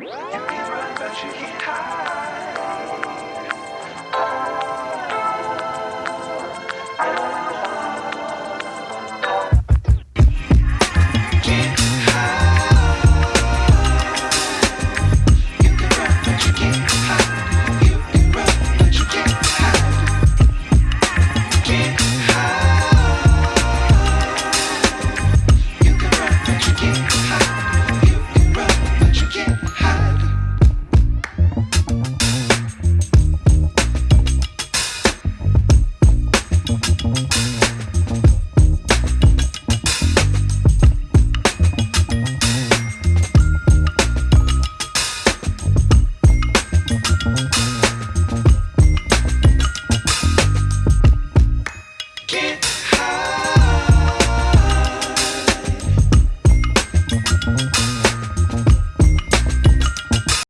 You can run, but you can't hide.